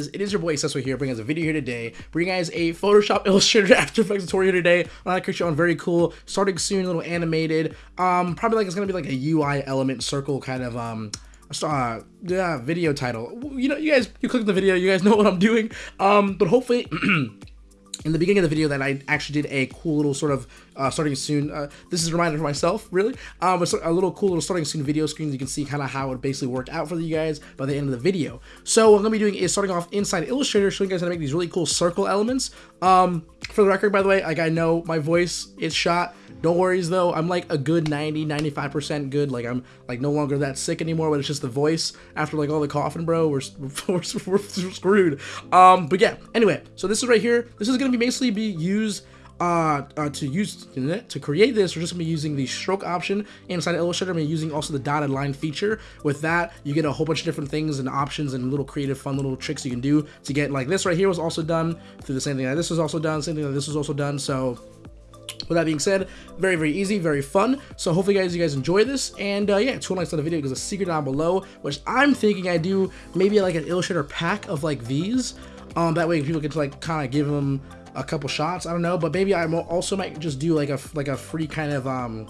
on guys? It is your boy Cecil here, bringing us a video here today, bringing guys a Photoshop Illustrator After Effects tutorial today on to create your very cool, starting soon, a little animated, um, probably like it's gonna be like a UI element circle kind of, um, uh, yeah, video title. You know, you guys, you click the video, you guys know what I'm doing, um, but hopefully, in the beginning of the video that I actually did a cool little sort of uh, starting soon. Uh, this is a reminder for myself, really. Um, it's a little cool little starting soon video screen. You can see kind of how it basically worked out for you guys by the end of the video. So what I'm gonna be doing is starting off inside Illustrator, showing you guys how to make these really cool circle elements. Um, for the record, by the way, like I know my voice is shot. Don't worries though, I'm like a good 90, 95% good. Like I'm like no longer that sick anymore, but it's just the voice after like all the coughing, bro. We're, we're, we're screwed. Um, but yeah, anyway, so this is right here. This is gonna be basically be used uh, uh, to use to create this, we're just gonna be using the stroke option inside Illustrator. I'm using also the dotted line feature. With that, you get a whole bunch of different things and options and little creative, fun little tricks you can do to get like this right here was also done through the same thing this was also done, same thing this was also done. So with that being said, very, very easy, very fun. So hopefully guys, you guys enjoy this. And uh, yeah, two likes on the video because a secret down below, which I'm thinking I do maybe like an Illustrator pack of like these. Um, that way people can like kind of give them a couple shots. I don't know, but maybe I also might just do like a like a free kind of um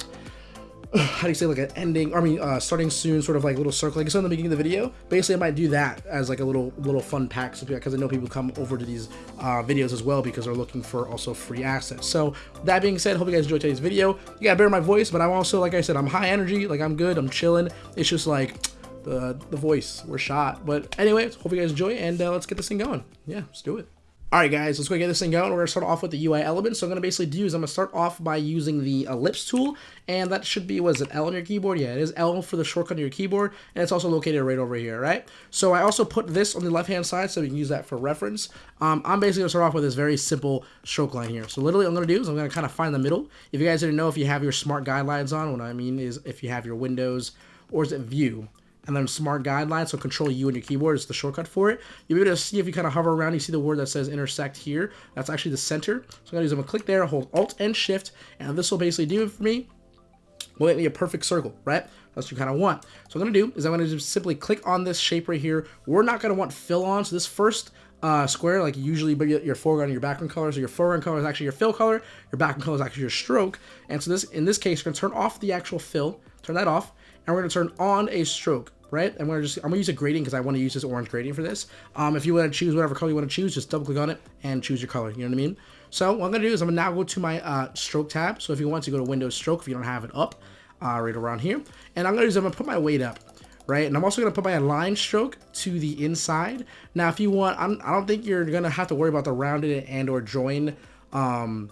how do you say like an ending I mean uh, starting soon sort of like little circle like I said in the beginning of the video basically I might do that as like a little little fun pack because I know people come over to these uh, videos as well because they're looking for also free access so that being said hope you guys enjoyed today's video. You gotta bear my voice but I'm also like I said I'm high energy like I'm good I'm chilling. It's just like the the voice we're shot. But anyway hope you guys enjoy and uh, let's get this thing going. Yeah let's do it Alright guys, let's go get this thing going. We're going to start off with the UI element. So I'm going to basically do is I'm going to start off by using the ellipse tool. And that should be, was it L on your keyboard? Yeah, it is L for the shortcut on your keyboard. And it's also located right over here, right? So I also put this on the left-hand side so we can use that for reference. Um, I'm basically going to start off with this very simple stroke line here. So literally what I'm going to do is I'm going to kind of find the middle. If you guys didn't know if you have your smart guidelines on, what I mean is if you have your Windows or is it View? And then smart guidelines, so control U on your keyboard is the shortcut for it. You'll be able to see if you kind of hover around, you see the word that says intersect here. That's actually the center. So I'm gonna use, I'm gonna click there, hold Alt and Shift, and this will basically do it for me. Will make me a perfect circle, right? That's what you kind of want. So what I'm gonna do is I'm gonna just simply click on this shape right here. We're not gonna want fill on, so this first uh, square, like usually but your foreground and your background color. So your foreground color is actually your fill color, your background color is actually your stroke. And so this, in this case, we're gonna turn off the actual fill, turn that off, and we're gonna turn on a stroke right? I'm gonna just I'm gonna use a gradient because I want to use this orange gradient for this. Um, if you want to choose whatever color you want to choose, just double click on it and choose your color. You know what I mean? So what I'm gonna do is I'm gonna now go to my uh, stroke tab. So if you want to go to Windows Stroke, if you don't have it up, uh, right around here, and I'm gonna use I'm gonna put my weight up. Right, and I'm also gonna put my line stroke to the inside. Now, if you want, I'm, I don't think you're gonna have to worry about the rounded and or join um,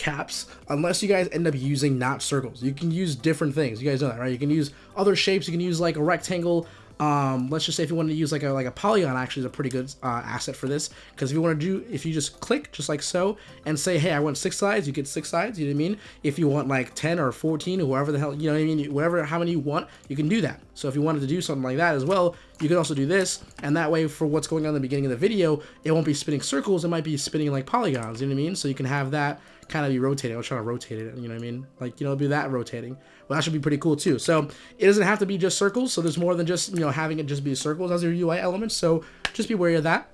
caps unless you guys end up using not circles. You can use different things. You guys know that, right? You can use other shapes. You can use like a rectangle. Um, let's just say if you want to use like a like a polygon, actually is a pretty good uh, asset for this. Because if you want to do, if you just click just like so and say, hey, I want six sides, you get six sides. You know what I mean? If you want like 10 or 14 or whoever the hell, you know what I mean? Whatever, how many you want, you can do that. So if you wanted to do something like that as well, you can also do this. And that way for what's going on in the beginning of the video, it won't be spinning circles. It might be spinning like polygons. You know what I mean? So you can have that kind of be rotating. I was trying to rotate it, you know what I mean? Like, you know, be that rotating. Well, that should be pretty cool too. So it doesn't have to be just circles. So there's more than just, you know, having it just be circles as your UI elements. So just be wary of that.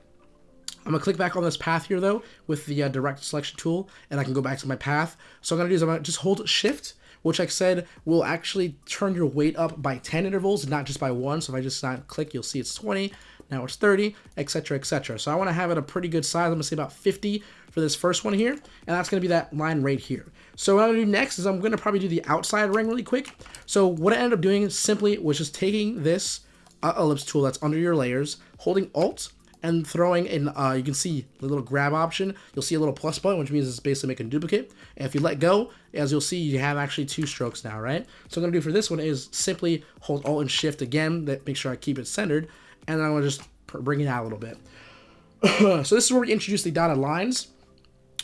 I'm gonna click back on this path here though with the uh, direct selection tool and I can go back to my path. So I'm gonna do is I'm gonna just hold shift which like I said will actually turn your weight up by 10 intervals, not just by one. So if I just not click, you'll see it's 20, now it's 30, etc, etc. So I want to have it a pretty good size. I'm going to say about 50 for this first one here, and that's going to be that line right here. So what I'm going to do next is I'm going to probably do the outside ring really quick. So what I ended up doing simply was just taking this uh, ellipse tool that's under your layers, holding Alt, and throwing in, uh, you can see the little grab option. You'll see a little plus button, which means it's basically making duplicate. And if you let go, as you'll see, you have actually two strokes now, right? So what I'm gonna do for this one is simply hold Alt and Shift again, that make sure I keep it centered, and then I'm gonna just bring it out a little bit. so this is where we introduce the dotted lines.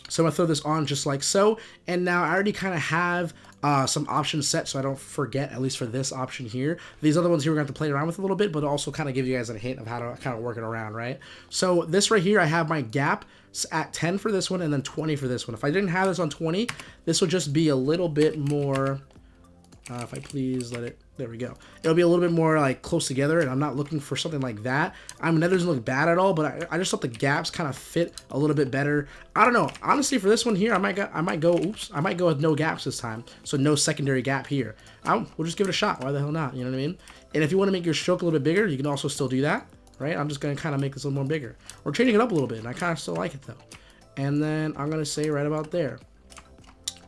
So I'm gonna throw this on just like so. And now I already kind of have uh, some options set so I don't forget, at least for this option here. These other ones here we're going to have to play around with a little bit, but also kind of give you guys a hint of how to kind of work it around, right? So this right here, I have my gap at 10 for this one and then 20 for this one. If I didn't have this on 20, this would just be a little bit more Uh, if I please let it, there we go. It'll be a little bit more like close together and I'm not looking for something like that. I mean, that doesn't look bad at all, but I, I just thought the gaps kind of fit a little bit better. I don't know. Honestly, for this one here, I might go, I might go, oops, I might go with no gaps this time. So no secondary gap here. I'll, we'll just give it a shot. Why the hell not? You know what I mean? And if you want to make your stroke a little bit bigger, you can also still do that, right? I'm just going to kind of make this a little more bigger. We're changing it up a little bit, and I kind of still like it though. And then I'm going to say right about there.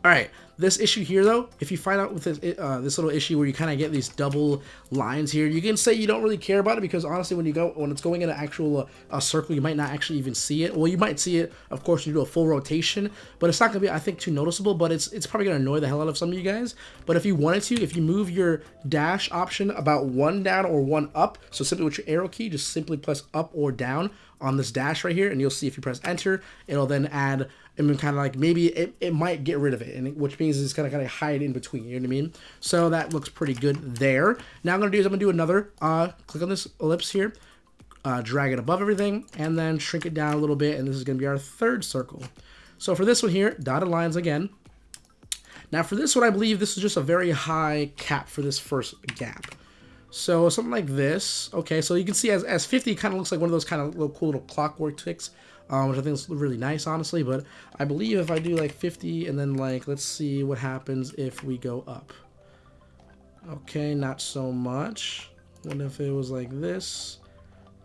All right, this issue here though, if you find out with this, uh, this little issue where you kind of get these double lines here, you can say you don't really care about it because honestly, when you go when it's going in an actual uh, a circle, you might not actually even see it. Well, you might see it, of course, you do a full rotation, but it's not gonna be, I think, too noticeable. But it's it's probably gonna annoy the hell out of some of you guys. But if you wanted to, if you move your dash option about one down or one up, so simply with your arrow key, just simply press up or down on this dash right here, and you'll see if you press enter, it'll then add and kind of like maybe it, it might get rid of it, and it, which means it's gonna kind of hide in between. You know what I mean? So that looks pretty good there. Now I'm gonna do is I'm gonna do another. Uh, click on this ellipse here, uh, drag it above everything, and then shrink it down a little bit, and this is gonna be our third circle. So for this one here, dotted lines again. Now for this one, I believe this is just a very high cap for this first gap. So something like this. Okay, so you can see as, as 50 kind of looks like one of those kind of little cool little clockwork ticks um, which I think is really nice, honestly. But I believe if I do like 50 and then like, let's see what happens if we go up. Okay, not so much. What if it was like this?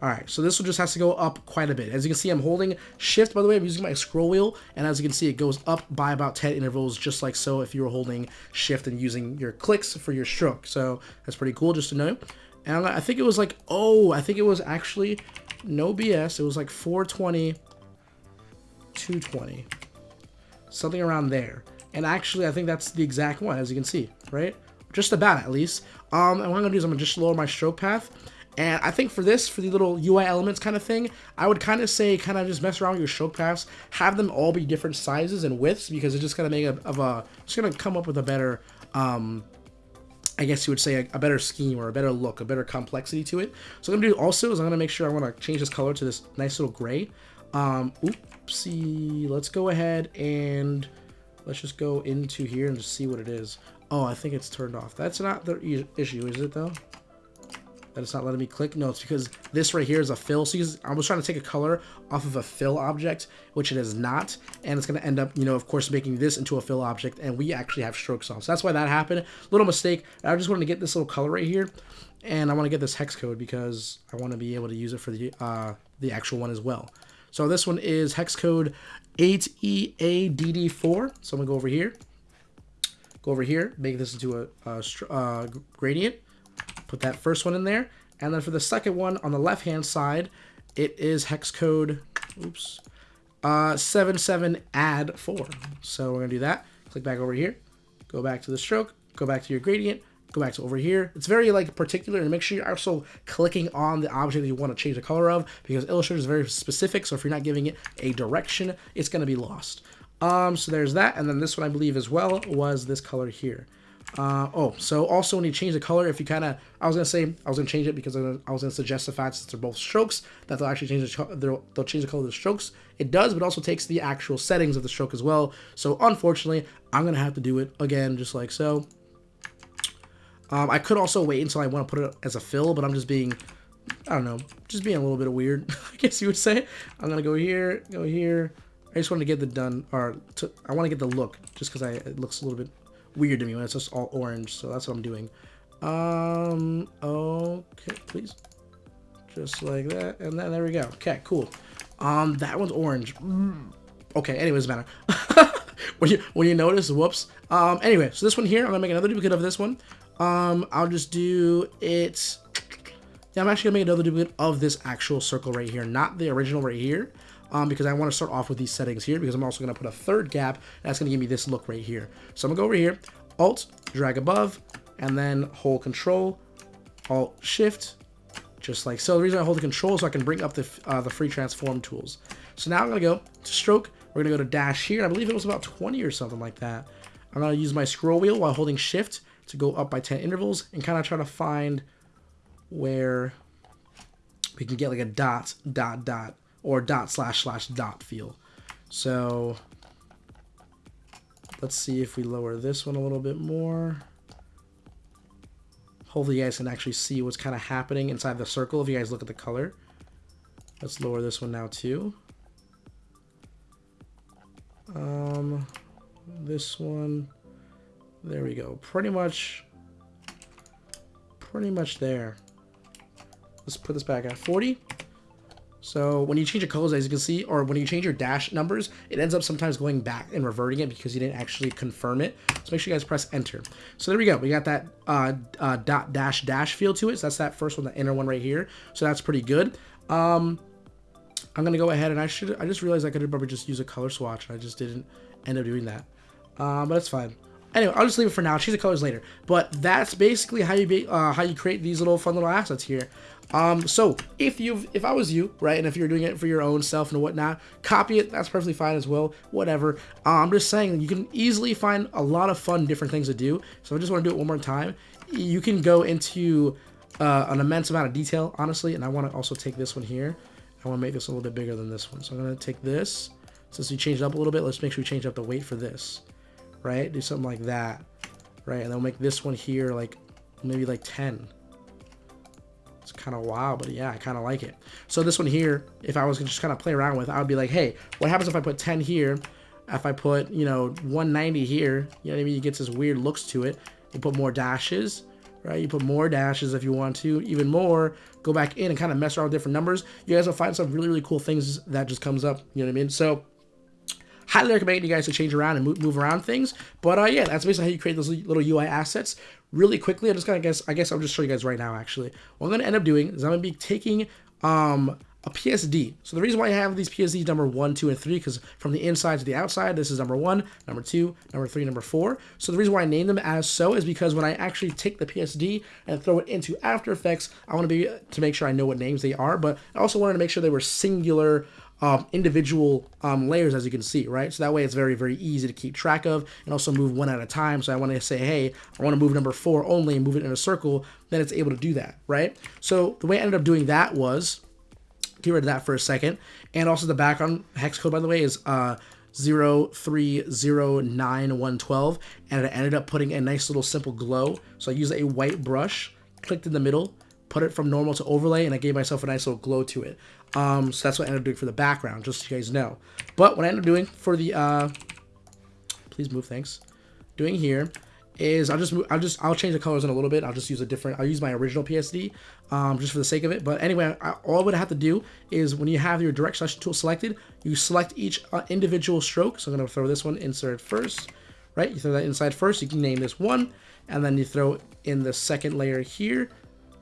Alright, so this one just has to go up quite a bit. As you can see, I'm holding shift, by the way, I'm using my scroll wheel, and as you can see, it goes up by about 10 intervals, just like so if you were holding shift and using your clicks for your stroke. So that's pretty cool just to know. And I think it was like, oh, I think it was actually, no BS, it was like 420 220. Something around there. And actually, I think that's the exact one, as you can see, right? Just about, at least. Um, and what I'm going to do is I'm going to just lower my stroke path. And I think for this, for the little UI elements kind of thing, I would kind of say kind of just mess around with your show paths, have them all be different sizes and widths because it's just to make a, of a, it's to come up with a better, um, I guess you would say a, a, better scheme or a better look, a better complexity to it. So what I'm to do also is I'm to make sure I want to change this color to this nice little gray. Um, oopsie, let's go ahead and let's just go into here and just see what it is. Oh, I think it's turned off. That's not the issue, is it though? That it's not letting me click? No, it's because this right here is a fill. So I was trying to take a color off of a fill object, which it is not. And it's going to end up, you know, of course, making this into a fill object. And we actually have strokes off. So that's why that happened. Little mistake. I just wanted to get this little color right here. And I want to get this hex code because I want to be able to use it for the, uh, the actual one as well. So this one is hex code 8EADD4. So I'm going to go over here. Go over here, make this into a, a uh, gradient. Put that first one in there. And then for the second one on the left-hand side, it is hex code, oops, uh, 77add4. So we're going to do that. Click back over here. Go back to the stroke. Go back to your gradient go back to over here. It's very like particular and make sure you're also clicking on the object that you want to change the color of because Illustrator is very specific. So if you're not giving it a direction, it's going to be lost. Um, so there's that. And then this one I believe as well was this color here. Uh, oh, so also when you change the color, if you kind of, I was to say, I was to change it because I was to suggest the fact since they're both strokes, that they'll actually change the, they'll, they'll change the color of the strokes. It does, but also takes the actual settings of the stroke as well. So unfortunately, I'm to have to do it again, just like so. Um, I could also wait until I want to put it as a fill, but I'm just being, I don't know, just being a little bit weird, I guess you would say. I'm to go here, go here. I just want to get the done, or to, I want to get the look, just because I it looks a little bit weird to me when it's just all orange, so that's what I'm doing. Um, okay, please. Just like that, and then there we go. Okay, cool. Um, that one's orange. Okay, anyways, matter. when you when you notice, whoops. Um, anyway, so this one here, I'm gonna make another duplicate of this one. Um, I'll just do it. Yeah, I'm actually gonna make another duplicate of this actual circle right here, not the original right here. Um, because I want to start off with these settings here because I'm also going to put a third gap that's going to give me this look right here. So I'm going to go over here, Alt, drag above, and then hold Control, Alt, Shift, just like so. The reason I hold the Control is so I can bring up the, uh, the free transform tools. So now I'm going to go to Stroke, we're going to go to Dash here, I believe it was about 20 or something like that. I'm going to use my scroll wheel while holding Shift, to go up by 10 intervals and kind of try to find where we can get like a dot, dot, dot, or dot slash slash dot feel. So let's see if we lower this one a little bit more. Hopefully you guys can actually see what's kind of happening inside the circle if you guys look at the color. Let's lower this one now too. Um, this one, there we go. Pretty much, pretty much there. Let's put this back at 40. So when you change your colors, as you can see, or when you change your dash numbers, it ends up sometimes going back and reverting it because you didn't actually confirm it. So make sure you guys press enter. So there we go. We got that uh, uh, dot dash dash feel to it. So that's that first one, the inner one right here. So that's pretty good. Um, I'm gonna go ahead and I should. I just realized I could probably just use a color swatch. And I just didn't end up doing that. Um, but that's fine. Anyway, I'll just leave it for now. Change the colors later. But that's basically how you be, uh, how you create these little fun little assets here. Um, so if you've, if I was you, right, and if you're doing it for your own self and whatnot, copy it. That's perfectly fine as well. Whatever. Uh, I'm just saying you can easily find a lot of fun different things to do. So I just want to do it one more time. You can go into uh, an immense amount of detail, honestly, and I want to also take this one here. I want to make this a little bit bigger than this one. So I'm going to take this. Since we changed up a little bit, let's make sure we change up the weight for this, right? Do something like that, right? And then we'll make this one here like maybe like 10 it's kind of wild, but yeah, I kind of like it. So this one here, if I was just kind of play around with, I would be like, hey, what happens if I put 10 here? If I put, you know, 190 here, you know what I mean? You get this weird looks to it. You put more dashes, right? You put more dashes if you want to, even more. Go back in and kind of mess around with different numbers. You guys will find some really, really cool things that just comes up. You know what I mean? So highly recommend you guys to change around and move, move around things. But uh, yeah, that's basically how you create those little UI assets really quickly. I'm just gonna guess. I guess I'll just show you guys right now. Actually, what I'm gonna end up doing is I'm gonna be taking um a PSD. So the reason why I have these PSDs number one, two, and three, because from the inside to the outside, this is number one, number two, number three, number four. So the reason why I name them as so is because when I actually take the PSD and throw it into After Effects, I want to be to make sure I know what names they are, but I also wanted to make sure they were singular um, individual um, layers as you can see, right? So that way it's very, very easy to keep track of and also move one at a time. So I want to say, hey, I want to move number four only and move it in a circle, then it's able to do that, right? So the way I ended up doing that was, get rid of that for a second. And also the background hex code, by the way, is uh, 0309112 and I ended up putting a nice little simple glow. So I used a white brush, clicked in the middle, put it from normal to overlay, and I gave myself a nice little glow to it. Um, so that's what I ended up doing for the background, just so you guys know. But what I ended up doing for the, uh, please move, thanks, doing here is I'll just move, I'll just I'll change the colors in a little bit. I'll just use a different. I'll use my original PSD, um, just for the sake of it. But anyway, I, all I would have to do is when you have your direct selection tool selected, you select each uh, individual stroke. So I'm gonna throw this one insert first, right? You throw that inside first. You can name this one, and then you throw in the second layer here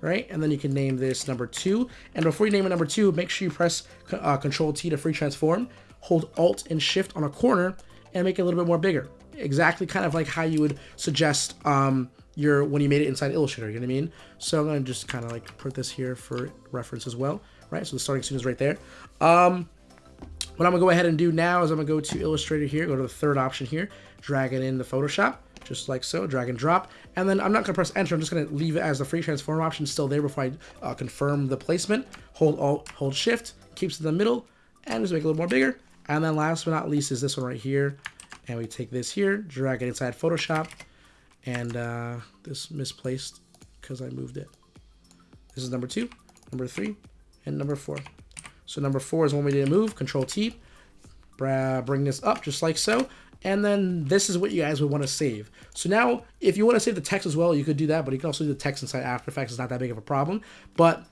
right? And then you can name this number two. And before you name it number two, make sure you press uh, Control T to free transform, hold Alt and Shift on a corner, and make it a little bit more bigger. Exactly kind of like how you would suggest um, your when you made it inside Illustrator, you know what I mean? So I'm gonna just kind of like put this here for reference as well, right? So the starting scene is right there. Um, what I'm gonna go ahead and do now is I'm gonna go to Illustrator here, go to the third option here, drag it in the Photoshop, just like so, drag and drop. And then I'm not gonna press enter, I'm just gonna leave it as the free transform option still there before I uh, confirm the placement. Hold Alt, hold Shift, keeps it in the middle, and just make it a little more bigger. And then last but not least is this one right here. And we take this here, drag it inside Photoshop, and uh, this misplaced because I moved it. This is number two, number three, and number four. So number four is one we didn't move, Control T, bring this up just like so and then this is what you guys would want to save. So now, if you want to save the text as well, you could do that, but you can also do the text inside After Effects. It's not that big of a problem. But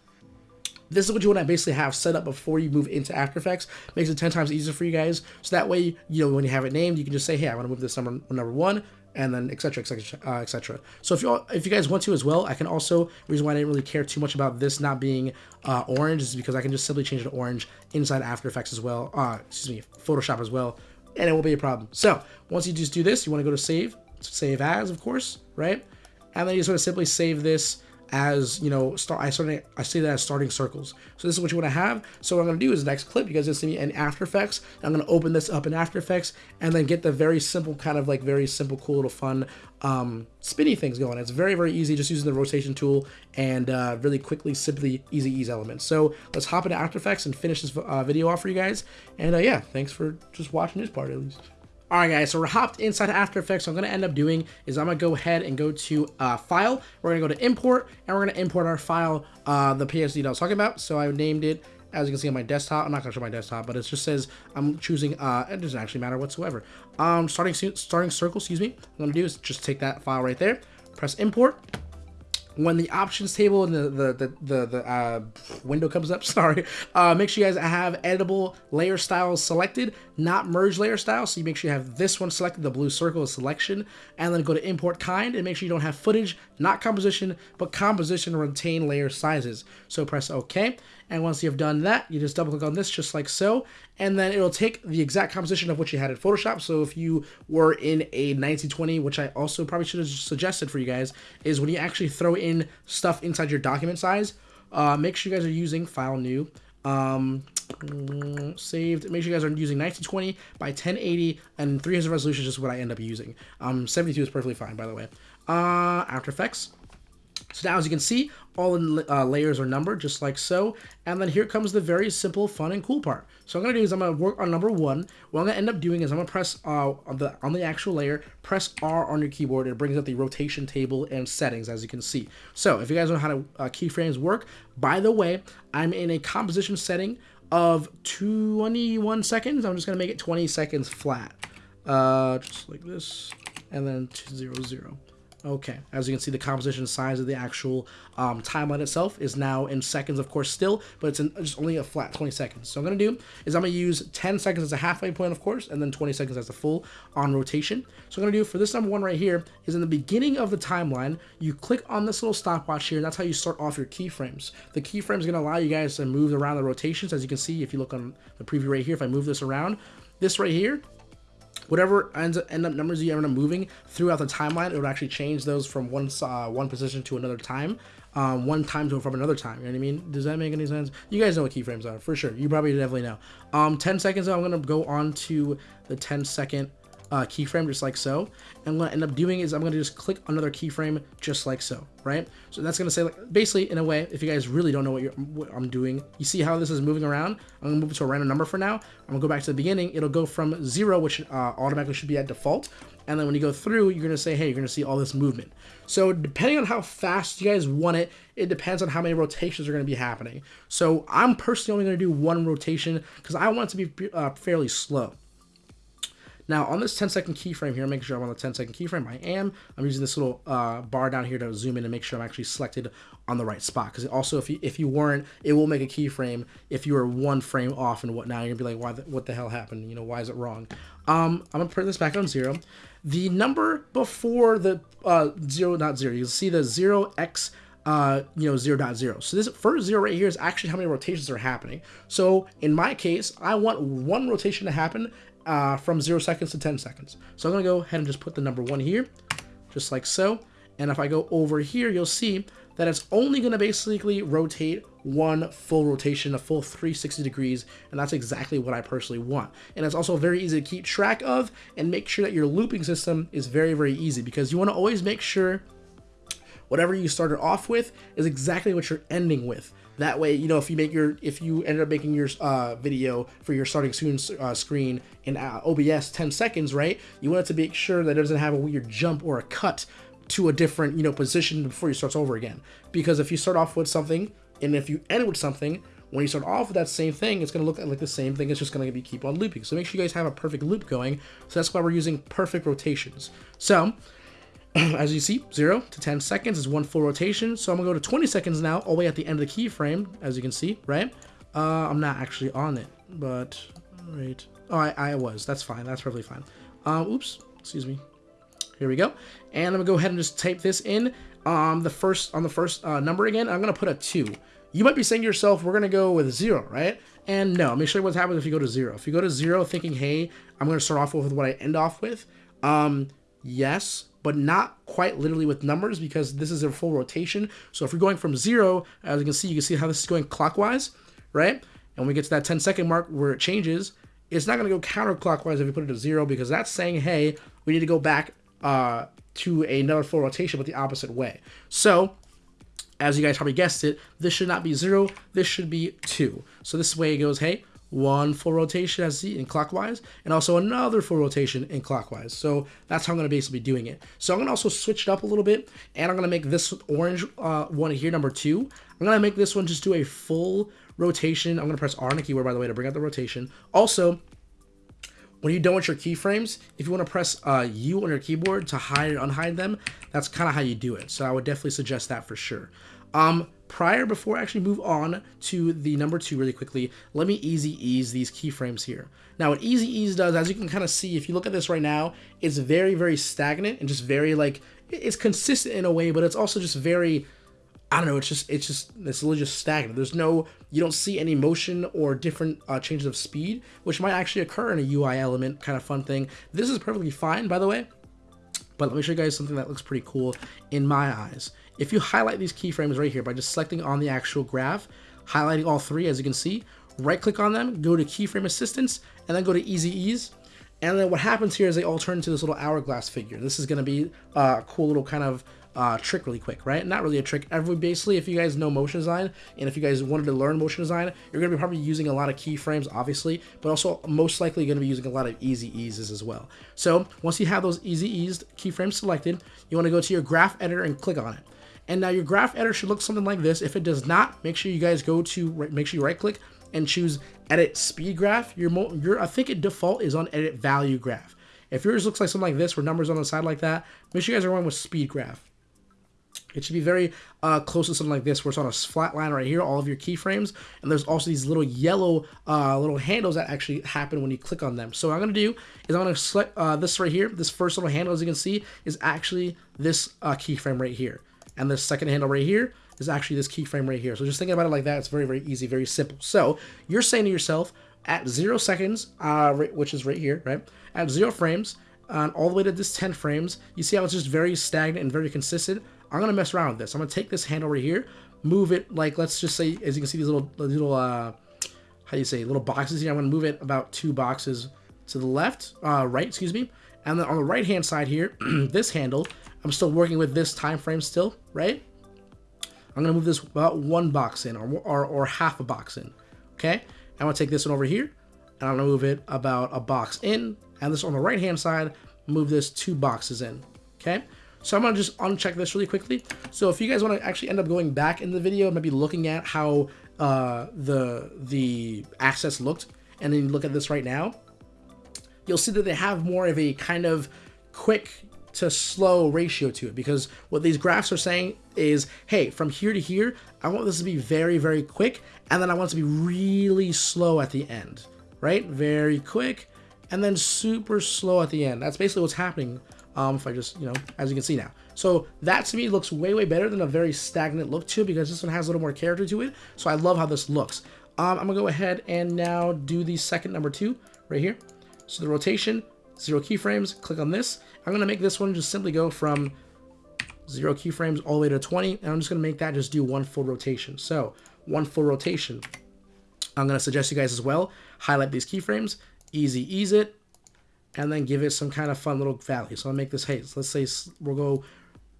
this is what you want to basically have set up before you move into After Effects. Makes it 10 times easier for you guys. So that way, you know, when you have it named, you can just say, hey, I want to move this number number one, and then etc etc uh, etc so if you if you guys want to as well i can also reason why i didn't really care too much about this not being uh, orange is because i can just simply change it to orange inside after effects as well uh excuse me photoshop as well and it won't be a problem. So once you just do this, you want to go to save, save as, of course, right? And then you just want to simply save this as you know start i of i see that as starting circles. So this is what you want to have. So what i'm going to do is next clip you guys just see me in after effects. I'm going to open this up in after effects and then get the very simple kind of like very simple cool little fun um spinny things going. It's very very easy just using the rotation tool and uh, really quickly simply easy ease elements. So let's hop into after effects and finish this uh, video off for you guys. And uh, yeah thanks for just watching this part at least All right, guys, so we're hopped inside After Effects. So I'm going to end up doing is I'm going to go ahead and go to uh, File. We're going to go to Import, and we're going to import our file, uh, the PSD that I was talking about. So I named it, as you can see on my desktop. I'm not going to show my desktop, but it just says I'm choosing, uh, it doesn't actually matter whatsoever. Um, starting, starting circle, excuse me. What I'm going to do is just take that file right there, press Import, when the options table and the the the, the, the uh, window comes up sorry uh, make sure you guys have editable layer styles selected not merge layer style so you make sure you have this one selected the blue circle is selection and then go to import kind and make sure you don't have footage not composition but composition retain layer sizes. So press ok and once you've done that you just double click on this just like so and then it'll take the exact composition of what you had in Photoshop. So if you were in a 1920, which I also probably should have suggested for you guys, is when you actually throw in stuff inside your document size, uh, make sure you guys are using File New, um, saved. Make sure you guys are using 1920 by 1080 and 300 resolution is just what I end up using. Um, 72 is perfectly fine, by the way. Uh, After Effects. So now as you can see, all the uh, layers are numbered just like so. And then here comes the very simple, fun, and cool part. So I'm to do is I'm to work on number one. What I'm to end up doing is I'm to press uh, on, the, on the actual layer, press R on your keyboard. It brings up the rotation table and settings as you can see. So if you guys know how to uh, keyframes work, by the way, I'm in a composition setting of 21 seconds. I'm just to make it 20 seconds flat. Uh, just like this. And then 200. Okay, as you can see, the composition size of the actual um, timeline itself is now in seconds, of course, still, but it's in just only a flat 20 seconds. So I'm to do is I'm to use 10 seconds as a halfway point, of course, and then 20 seconds as a full on rotation. So I'm to do for this number one right here is in the beginning of the timeline, you click on this little stopwatch here, and that's how you start off your keyframes. The keyframe is to allow you guys to move around the rotations, as you can see if you look on the preview right here, if I move this around, this right here whatever ends up, end up numbers you end up moving throughout the timeline, it would actually change those from one uh, one position to another time, um, one time to from another time. You know what I mean? Does that make any sense? You guys know what keyframes are for sure. You probably definitely know. Um, 10 seconds. I'm gonna go on to the 10 second uh, keyframe just like so. And what I end up doing is I'm going to just click another keyframe just like so, right? So that's going to say, like, basically, in a way, if you guys really don't know what, you're, what I'm doing, you see how this is moving around? I'm going to move to a random number for now. I'm going to go back to the beginning. It'll go from zero, which uh, automatically should be at default. And then when you go through, you're going to say, hey, you're going to see all this movement. So depending on how fast you guys want it, it depends on how many rotations are going to be happening. So I'm personally only going to do one rotation because I want it to be uh, fairly slow. Now on this 10 second keyframe here, make sure I'm on the 10 second keyframe. I am. I'm using this little uh, bar down here to zoom in and make sure I'm actually selected on the right spot. Because also, if you if you weren't, it will make a keyframe if you are one frame off and whatnot. You're gonna be like, why? The, what the hell happened? You know, why is it wrong? Um, I'm gonna put this back on zero. The number before the uh, zero, not zero. You'll see the zero x uh, you know, 0, dot 0.0. So this first zero right here is actually how many rotations are happening. So in my case, I want one rotation to happen uh, from 0 seconds to 10 seconds. So I'm going to go ahead and just put the number 1 here, just like so. And if I go over here, you'll see that it's only going to basically rotate one full rotation, a full 360 degrees, and that's exactly what I personally want. And it's also very easy to keep track of and make sure that your looping system is very, very easy because you want to always make sure whatever you started off with is exactly what you're ending with. That way, you know, if you make your, if you ended up making your uh, video for your starting soon uh, screen in uh, OBS 10 seconds, right? You want it to make sure that it doesn't have a weird jump or a cut to a different, you know, position before you starts over again. Because if you start off with something and if you end with something, when you start off with that same thing, it's going to look like the same thing. It's just going to be keep on looping. So make sure you guys have a perfect loop going. So that's why we're using perfect rotations. So as you see, 0 to 10 seconds is one full rotation. So I'm to go to 20 seconds now, all the way at the end of the keyframe, as you can see, right? Uh, I'm not actually on it, but, right. Oh, I, I was. That's fine. That's perfectly fine. Uh, oops. Excuse me. Here we go. And I'm to go ahead and just type this in um, the first on the first uh, number again. I'm to put a 2. You might be saying to yourself, we're to go with 0, right? And no, show you what happens if you go to 0. If you go to 0 thinking, hey, I'm to start off with what I end off with, um, yes, but not quite literally with numbers because this is a full rotation. So if you're going from zero, as you can see, you can see how this is going clockwise, right? And when we get to that 10 second mark where it changes, it's not going to go counterclockwise if you put it to zero because that's saying, hey, we need to go back uh, to another full rotation, but the opposite way. So as you guys probably guessed it, this should not be zero, this should be two. So this way it goes, hey, one full rotation as see in clockwise, and also another full rotation in clockwise. So that's how I'm going to basically be doing it. So I'm going to also switch it up a little bit, and I'm going to make this orange uh, one here, number two. I'm going to make this one just do a full rotation. I'm going to press R on the keyboard, by the way, to bring out the rotation. Also, when you're done with your keyframes, if you want to press uh, U on your keyboard to hide and unhide them, that's kind of how you do it. So I would definitely suggest that for sure. Um, prior, before I actually move on to the number two really quickly, let me easy ease these keyframes here. Now what easy ease does, as you can kind of see, if you look at this right now, it's very, very stagnant and just very like, it's consistent in a way, but it's also just very, I don't know, it's just, it's just, it's literally just stagnant. There's no, you don't see any motion or different uh, changes of speed, which might actually occur in a UI element kind of fun thing. This is perfectly fine, by the way, but let me show you guys something that looks pretty cool in my eyes. If you highlight these keyframes right here by just selecting on the actual graph, highlighting all three as you can see, right click on them, go to keyframe assistant, and then go to easy ease. And then what happens here is they all turn into this little hourglass figure. This is going to be a cool little kind of uh, trick really quick, right? Not really a trick. Every basically, if you guys know motion design, and if you guys wanted to learn motion design, you're going to be probably using a lot of keyframes, obviously, but also most likely going to be using a lot of easy eases as well. So once you have those easy eased keyframes selected, you want to go to your graph editor and click on it. And now your graph editor should look something like this. If it does not, make sure you guys go to, make sure you right click and choose edit speed graph. Your, your I think it default is on edit value graph. If yours looks like something like this, where numbers on the side like that, make sure you guys are going with speed graph. It should be very uh, close to something like this, where it's on a flat line right here, all of your keyframes, and there's also these little yellow uh, little handles that actually happen when you click on them. So what I'm to do is I'm to select uh, this right here. This first little handle, as you can see, is actually this uh, keyframe right here. And the second handle right here is actually this keyframe right here. So just thinking about it like that, it's very, very easy, very simple. So you're saying to yourself, at zero seconds, uh, which is right here, right? At zero frames, and all the way to this 10 frames, you see how it's just very stagnant and very consistent. I'm gonna mess around with this. I'm gonna take this handle right here, move it like let's just say, as you can see, these little little uh, how do you say, little boxes here. I'm gonna move it about two boxes to the left, uh, right, excuse me, and then on the right hand side here, this handle, I'm still working with this time frame still, right? I'm gonna move this about one box in, or or, or half a box in. Okay, I'm gonna take this one over here, and I'm gonna move it about a box in, and this on the right hand side, move this two boxes in. Okay. So I'm to just uncheck this really quickly. So if you guys want to actually end up going back in the video, maybe looking at how uh, the the access looked, and then look at this right now, you'll see that they have more of a kind of quick to slow ratio to it because what these graphs are saying is, hey, from here to here, I want this to be very, very quick, and then I want it to be really slow at the end, right? Very quick, and then super slow at the end. That's basically what's happening um, if I just, you know, as you can see now. So that to me looks way, way better than a very stagnant look too, because this one has a little more character to it. So I love how this looks. Um, I'm gonna go ahead and now do the second number two right here. So the rotation, zero keyframes, click on this. I'm gonna make this one just simply go from zero keyframes all the way to 20, and I'm just gonna make that just do one full rotation. So one full rotation. I'm gonna suggest you guys as well, highlight these keyframes, easy ease it, and then give it some kind of fun little value. So I'll make this, hey, let's say we'll go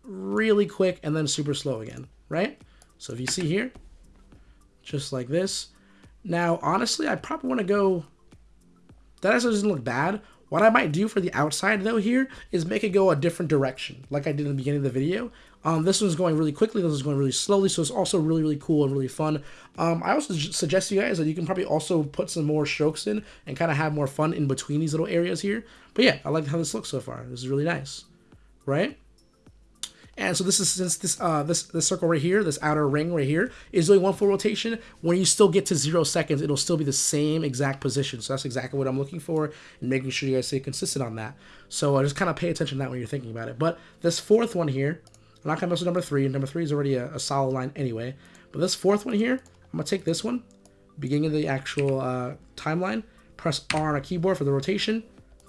really quick and then super slow again, right? So if you see here, just like this. Now, honestly, I probably want to go, that actually doesn't look bad. What I might do for the outside though here is make it go a different direction, like I did in the beginning of the video. Um, this one's going really quickly, this is going really slowly, so it's also really, really cool and really fun. Um, I also suggest you guys that you can probably also put some more strokes in and kind of have more fun in between these little areas here. But yeah, I like how this looks so far. This is really nice, right? And so this is since this uh this this circle right here, this outer ring right here, is doing one full rotation. When you still get to zero seconds, it'll still be the same exact position. So that's exactly what I'm looking for and making sure you guys stay consistent on that. So uh, just kind of pay attention to that when you're thinking about it. But this fourth one here, I'm not gonna mess with number three. Number three is already a, a solid line anyway. But this fourth one here, I'm gonna take this one, beginning of the actual uh, timeline, press R on a keyboard for the rotation,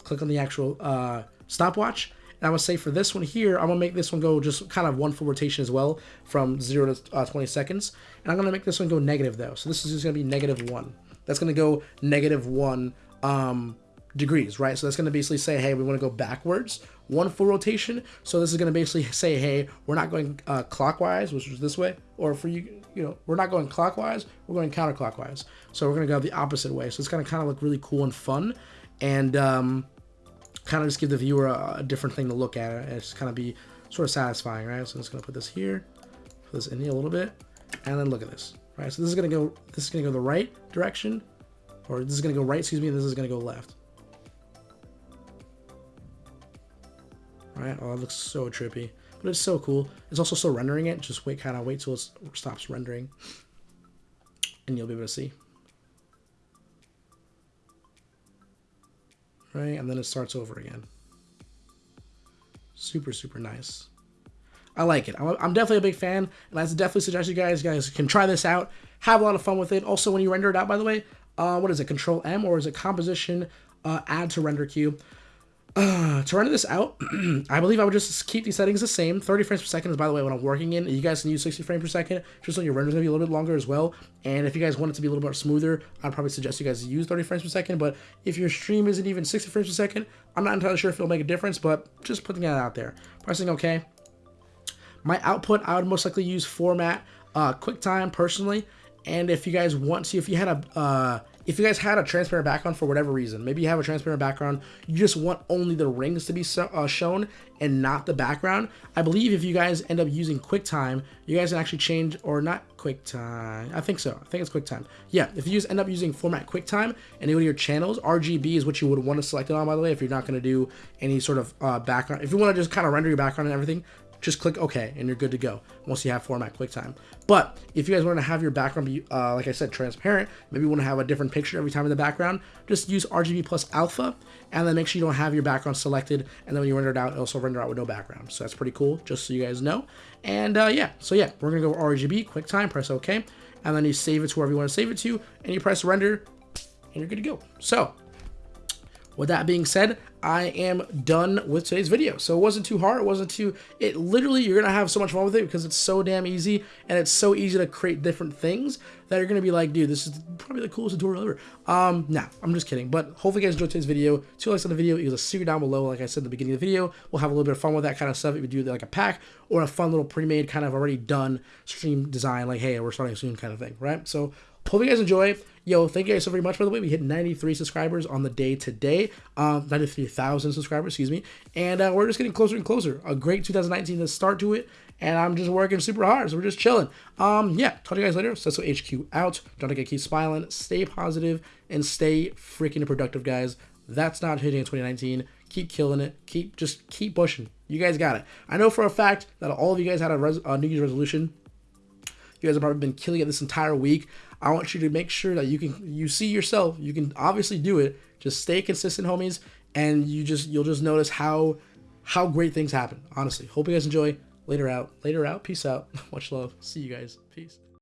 click on the actual uh, stopwatch, and I'm going to say for this one here, I'm going to make this one go just kind of one full rotation as well from 0 to uh, 20 seconds. And I'm going to make this one go negative though. So this is just going to be negative 1. That's going to go negative 1 um, degrees, right? So that's going to basically say, hey, we want to go backwards, one full rotation. So this is going to basically say, hey, we're not going uh, clockwise, which is this way, or for you, you know, we're not going clockwise, we're going counterclockwise. So we're going to go the opposite way. So it's going to kind of look really cool and fun, and um, kind of just give the viewer a, a different thing to look at. And it's kind of be sort of satisfying, right? So I'm just to put this here, put this in here a little bit, and then look at this, right? So this is to go, this is to go the right direction, or this is to go right, excuse me, and this is to go left. Right? Oh, it looks so trippy. But it's so cool. It's also still rendering it. Just wait, kind of wait till it stops rendering. And you'll be able to see. Right? And then it starts over again. Super, super nice. I like it. I'm definitely a big fan, and I definitely suggest you guys, you guys can try this out. Have a lot of fun with it. Also, when you render it out, by the way, uh, what is it, Control M, or is it Composition, uh, Add to Render Queue? Uh, to render this out, I believe I would just keep these settings the same. 30 frames per second is, by the way, what I'm working in. You guys can use 60 frames per second, just so your render's to be a little bit longer as well. And if you guys want it to be a little bit smoother, I'd probably suggest you guys use 30 frames per second. But if your stream isn't even 60 frames per second, I'm not entirely sure if it'll make a difference, but just putting that out there. Pressing OK. My output, I would most likely use format uh, QuickTime personally. And if you guys want to, if you had a... Uh, if you guys had a transparent background for whatever reason, maybe you have a transparent background, you just want only the rings to be so, uh, shown and not the background. I believe if you guys end up using QuickTime, you guys can actually change, or not QuickTime, I think so, I think it's QuickTime. Yeah, if you use, end up using format QuickTime and go to your channels, RGB is what you would want to select it on, by the way, if you're not going to do any sort of uh, background. If you want to just kind of render your background and everything, just click OK and you're good to go once you have format QuickTime. But if you guys want to have your background be, uh, like I said, transparent, maybe you want to have a different picture every time in the background, just use RGB plus alpha and then make sure you don't have your background selected. And then when you render it out, it'll also render out with no background. So that's pretty cool, just so you guys know. And uh, yeah, so yeah, we're going to go RGB, QuickTime, press OK. And then you save it to wherever you want to save it to, and you press render, and you're good to go. So with that being said, I am done with today's video. So it wasn't too hard. It wasn't too, it literally, you're to have so much fun with it because it's so damn easy and it's so easy to create different things that you're to be like, dude, this is probably the coolest tutorial ever. Um, nah, I'm just kidding. But hopefully you guys enjoyed today's video. Two likes on the video equals a secret down below. Like I said in the beginning of the video, we'll have a little bit of fun with that kind of stuff. If you do like a pack or a fun little pre-made kind of already done stream design, like, hey, we're starting soon kind of thing, right? So hope you guys enjoy. Yo, thank you guys so very much, by the way. We hit 93 subscribers on the day today. Um, 93,000 subscribers, excuse me. And uh, we're just getting closer and closer. A great 2019 to start to it. And I'm just working super hard, so we're just chilling. Um, yeah, talk to you guys later. Cecil HQ out. Don't forget, keep smiling, stay positive, and stay freaking productive, guys. That's not hitting in 2019. Keep killing it. Keep just keep pushing. You guys got it. I know for a fact that all of you guys had a, res- a New Year's resolution. You guys have probably been killing it this entire week. I want you to make sure that you can you see yourself. You can obviously do it. Just stay consistent, homies, and you just you'll just notice how how great things happen. Honestly, hope you guys enjoy. Later out, later out. Peace out. Much love. See you guys. Peace.